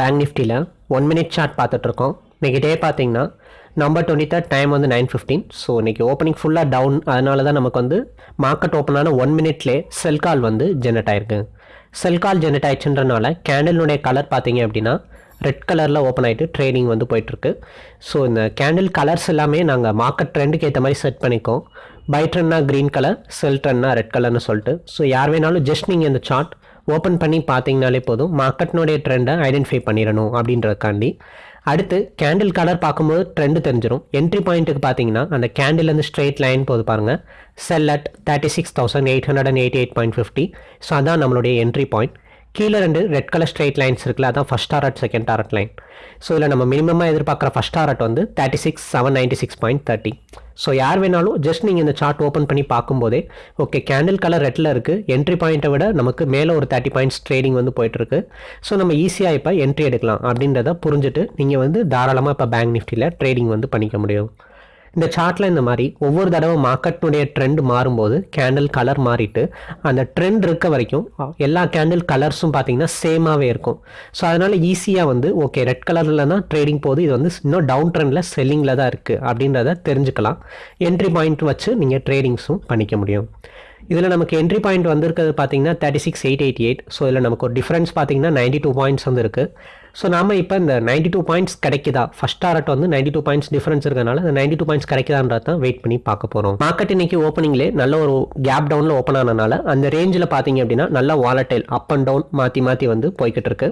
Bank நிஃப்டியில் one minute chart பார்த்துட்ருக்கோம். இன்றைக்கி டே பார்த்தீங்கன்னா நம்பர் டுவெண்ட்டி தேர்ட் டைம் வந்து நைன் ஃபிஃப்டீன் ஸோ இன்றைக்கி ஓப்பனிங் ஃபுல்லாக டவுன் அதனால தான் நமக்கு வந்து மார்க்கெட் ஓப்பன் ஆன ஒன் மினிட்லே செல் கால் வந்து ஜெனரேட் ஆயிருக்கு. செல் கால் ஜெனரேட் ஆயிடுச்சுன்றனால கேண்டிலுடைய கலர் பார்த்தீங்க அப்படின்னா ரெட் கலரில் ஓப்பன் ஆகிட்டு ட்ரேடிங் வந்து போயிட்டுருக்கு. ஸோ இந்த கேண்டில் கலர்ஸ் எல்லாமே நாங்கள் மார்க்கெட் ட்ரெண்டுக்கு ஏற்ற மாதிரி செட் பண்ணிக்கோம். பை ட்ரெண்ட்னா க்ரீன் கலர் செல் ட்ரெண்ட்னா ரெட் கலர்னு சொல்லிட்டு. ஸோ யார் வேணாலும் ஜஸ்ட் நீங்கள் இந்த சார்ட் ஓப்பன் பண்ணி பார்த்தீங்கனாலே போதும். மார்க்கெட்னுடைய ட்ரெண்டை ஐடென்டிஃபை பண்ணிடணும் அப்படின்றதுக்காண்டி. அடுத்து கேண்டில் கலர் பார்க்கும்போது ட்ரெண்டு தெரிஞ்சிடும் என்ட்ரி பாயிண்ட்டுக்கு பார்த்தீங்கன்னா அந்த கேண்டில் வந்து ஸ்ட்ரெயிட் லைன் போது பாருங்கள் sell at thirty six thousand eight hundred and eighty eight point fifty so அதான் நம்மளுடைய என்ட்ரி பாயிண்ட் கீழே ரெண்டு ரெட் கலர் ஸ்ட்ரெயிட் லைன்ஸ் இருக்குல்ல அதான் first target second target line so இதில் நம்ம மினிமமாக எதிர்பார்க்குற ஃபஸ்ட் டாரட் வந்து thirty six seven ninety six point thirty so யார் வேணாலும் ஜஸ்ட் நீங்கள் இந்த சார்ட் ஓப்பன் பண்ணி பார்க்கும்போதே ஓகே கேண்டில் கலர் ரெட்டில் இருக்குது என்ட்ரி பாயிண்ட்டை விட நமக்கு மேலே ஒரு தேர்ட்டி பாயிண்ட்ஸ் ட்ரேடிங் வந்து போயிட்டுருக்கு. ஸோ நம்ம ஈஸியாக இப்போ என்ட்ரி எடுக்கலாம் அப்படின்றத புரிஞ்சுட்டு நீங்கள் வந்து தாராளமாக இப்போ பேங்க் நிஃப்டியில் ட்ரேடிங் வந்து பண்ணிக்க முடியும். இந்த சார்ட்டில் இந்த மாதிரி ஒவ்வொரு தடவை மார்க்கெட்டுடைய ட்ரெண்ட் மாறும்போது கேண்டில் கலர் மாறிட்டு அந்த ட்ரெண்ட் இருக்க வரைக்கும் எல்லா கேண்டில் கலர்ஸும் பார்த்தீங்கன்னா சேமாகவே இருக்கும். ஸோ அதனால் ஈஸியாக வந்து ஓகே ரெட் கலரில் தான் ட்ரேடிங் போகுது. இது வந்து இன்னும் டவுன் ட்ரெண்டில் செல்லிங்கில் தான் இருக்குது அப்படின்றத தெரிஞ்சுக்கலாம். என்ட்ரி பாயிண்ட் வச்சு நீங்கள் ட்ரேடிங்ஸும் பண்ணிக்க முடியும். இதில் நமக்கு என்ட்ரி பாயிண்ட் வந்திருக்கிறது பார்த்தீங்கன்னா thirty six eight eighty eight so இதில் நமக்கு ஒரு டிஃப்ரென்ஸ் பார்த்தீங்கன்னா நைன்டி டூ பாயிண்ட்ஸ் வந்து இருக்குது ஸோ நாம் இப்போ இந்த நைன்டி டூ பாயிண்ட்ஸ் கிடைக்குதா? ஃபஸ்ட் டாரட் வந்து நைன்டி டூ பாயிண்ட்ஸ் டிஃபரன்ஸ் இருக்கனால இந்த நைன்டி டூ பாயிண்ட்ஸ் கிடைக்குதான்றது தான் வெயிட் பண்ணி பார்க்க போகிறோம் மார்க்கெட் இன்னைக்கு ஓப்பனிங்லே நல்ல ஒரு கேப் டவுனில் ஓப்பன் ஆனனால அந்த ரேஞ்சில் பார்த்தீங்க அப்படின்னா நல்ல வாலட்டைல் அப் அண்ட் டவுன் மாற்றி மாற்றி வந்து போய்கிட்டு இருக்கு.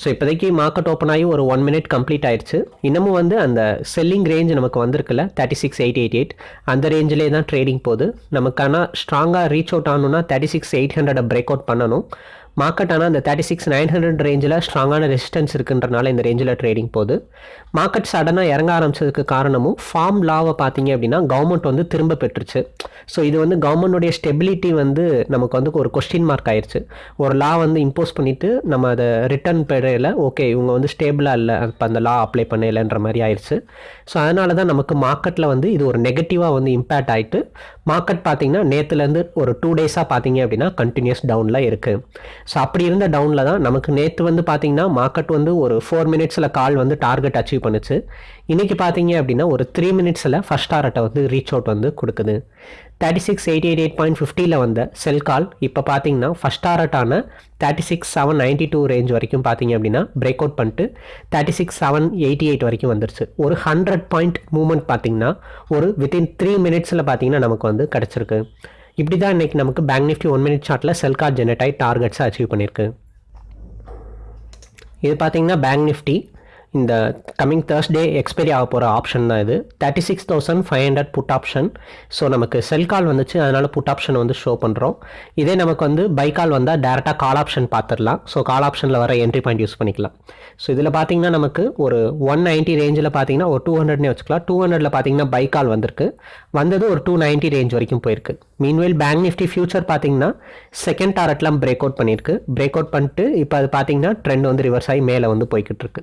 ஸோ இப்போதைக்கு மார்க்கெட் ஓப்பன் ஆகி ஒரு ஒன் மினிட் கம்ப்ளீட் ஆயிடுச்சு. இன்னமும் வந்து அந்த செல்லிங் ரேஞ்ச் நமக்கு வந்திருக்குல்ல thirty six eight eight eight அந்த ரேஞ்சிலே தான் ட்ரேடிங் போகுது. நமக்கான ஸ்ட்ராங்காக ரீச் அவுட் ஆகணும்னா thirty six eight hundred break out பண்ணணும். மார்க்கெட் ஆனால் அந்த தேர்ட்டி சிக்ஸ் நைன் ஹண்ட்ரட் ரேஞ்சில் ஸ்ட்ராங்கான ரெசிஸ்டன்ஸ் இருக்குன்றனால இந்த ரேஞ்சில் ட்ரேடிங் போகுது. மார்க்கெட் சடனாக இறங்க ஆரம்பிச்சதுக்கு காரணமும் ஃபார்ம் லாவை பார்த்தீங்க அப்படின்னா கவர்மெண்ட் வந்து திரும்ப பெற்றுச்சு. ஸோ இது வந்து கவர்மெண்டுடைய ஸ்டெபிலிட்டி வந்து நமக்கு வந்து ஒரு கொஸ்டின் மார்க் ஆயிடுச்சு ஒரு லா வந்து இம்போஸ் பண்ணிவிட்டு நம்ம அதை ரிட்டர்ன் பெறையில் ஓகே இவங்க வந்து ஸ்டேபிளாக இல்லை. இப்போ அந்த லா அப்ளை பண்ணலைன்ற மாதிரி ஆயிடுச்சு ஸோ அதனால தான் நமக்கு மார்க்கெட்டில் வந்து இது ஒரு நெகட்டிவாக வந்து இம்பேக்ட் ஆகிட்டு மார்க்கெட் பார்த்தீங்கன்னா நேற்றுலேருந்து ஒரு டூ டேஸாக பார்த்தீங்க அப்படின்னா கண்டினியூஸ் டவுனில் இருக்குது ஸோ அப்படி இருந்த டவுனில் தான் நமக்கு நேற்று வந்து பார்த்தீங்கன்னா மார்க்கெட் வந்து ஒரு ஃபோர் மினிட்ஸில் கால் வந்து டார்கெட் அச்சீவ் பண்ணுச்சு. இன்றைக்கி பார்த்தீங்க அப்படின்னா ஒரு த்ரீ மினிட்ஸில் ஃபஸ்ட் டாரட்டை வந்து ரீச் அவுட் வந்து கொடுக்குது. Thirty six eighty eight eight point ஃபிஃப்டியில் வந்த செல் கால் இப்போ பார்த்தீங்கன்னா first டாரட்டான thirty six seven ninety two range வரைக்கும் பார்த்தீங்க அப்படின்னா பிரேக் அவுட் பண்ணிட்டு thirty six seven eighty eight வரைக்கும் வந்துருச்சு. ஒரு ஹண்ட்ரட் பாயிண்ட் மூவ்மெண்ட் பார்த்தீங்கன்னா ஒரு வித்தின் த்ரீ மினிட்ஸில் பார்த்தீங்கன்னா நமக்கு வந்து கிடச்சிருக்கு. இப்படி தான் இன்றைக்கி நமக்கு பேங்க் நிஃப்டி ஒன் மினிட் ஷார்ட்டில் செல் கார்ட் ஜெனரேட் ஆகி டார்கெட்ஸை அச்சீவ் பண்ணியிருக்கு இது பார்த்தீங்கன்னா பேங்க் நிஃப்டி இந்த கம்மிங் தேர்ஸ்டே எக்ஸ்பைரி ஆக போகிற ஆப்ஷன் தான் இது. Thirty six thousand five hundred put option so நமக்கு செல் கால் வந்துச்சு. அதனால் புட் ஆப்ஷன் வந்து ஷோ பண்ணுறோம் இதே நமக்கு வந்து பை கால் வந்தால் டேரெக்டாக கால் ஆப்ஷன் பார்த்துடலாம் ஸோ கால் ஆப்ஷனில் வர என்ட்ரி பாயிண்ட் யூஸ் பண்ணிக்கலாம். ஸோ இதில் பார்த்தீங்கன்னா நமக்கு ஒரு ஒன் நைன்ட்டி ரேஞ்சில் பார்த்தீங்கன்னா ஒரு டூ ஹண்ட்ரட்னே வச்சுக்கலாம். டூ ஹண்ட்ரடில் பார்த்தீங்கன்னா பை கால் வந்திருக்கு. வந்தது ஒரு டூ நைன்ட்டி ரேஞ்ச் வரைக்கும் போயிருக்கு. மீன்வேல் பேங்க் நிஃப்டி ஃபியூச்சர் பார்த்தீங்கன்னா செகண்ட் டாரட்லாம் பிரேக் அவுட் பண்ணியிருக்கு பிரேக் அவுட் பண்ணிட்டு இப்போ அது பார்த்தீங்கன்னா ட்ரெண்ட் வந்து ரிவர்ஸ் ஆகி மேலே வந்து போய்கிட்டு இருக்கு.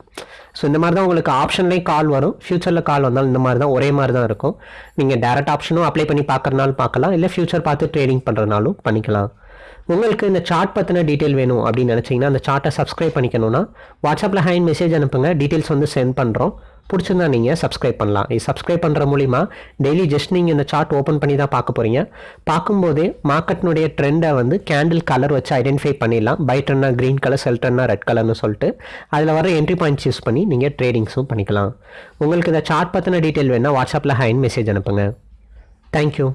ஸோ இந்த மாதிரி தான் உங்களுக்கு ஆப்ஷன்லேயும் கால் வரும். ஃபியூச்சரில் கால் வந்தாலும் இந்த மாதிரி தான் ஒரே மாதிரி தான் இருக்கும். நீங்கள் டேரக்ட் ஆப்ஷனும் அப்ளை பண்ணி பார்க்குறனாலும் பார்க்கலாம். இல்லை ஃபியூச்சர் பார்த்து ட்ரேடிங் பண்ணுறதுனாலும் பண்ணிக்கலாம். உங்களுக்கு இந்த சார்ட் பற்றின டீட்டெயில் வேணும் அப்படின்னு நினச்சிங்கன்னா அந்த சார்ட்டை சப்ஸ்கிரைப் பண்ணிக்கணும்னா வாட்ஸ்அப்பில் ஹேண்ட் மெசேஜ் அனுப்புங்க. டீட்டெயில்ஸ் வந்து சென்ட் பண்ணுறோம் பிடிச்சிருந்தா நீங்கள் சப்ஸ்கிரைப் பண்ணலாம். இது சப்ஸ்கிரைப் பண்ணுற மூலிமா டெய்லி ஜஸ்ட் நீங்கள் இந்த சார்ட் ஓப்பன் பண்ணி தான் பார்க்க போகிறீங்க பார்க்கும்போதே மார்க்கெட்னுடைய ட்ரெண்டை வந்து கேண்டில் கலர் வச்சு ஐடென்டிஃபை பண்ணிடலாம். பை ட்ரெண்டா க்ரீன் கலர் செல் ட்ரெண்டா ரெட் கலர்னு சொல்லிட்டு அதில் வர என்ட்ரி பாயிண்ட்ஸ் யூஸ் பண்ணி நீங்கள் ட்ரேடிங்ஸும் பண்ணிக்கலாம். உங்களுக்கு இந்த சார்ட் பற்றின டீட்டெயில் வேணால் வாட்ஸ்அப்பில் ஹேண்ட் மெசேஜ் அனுப்புங்க. தேங்க்யூ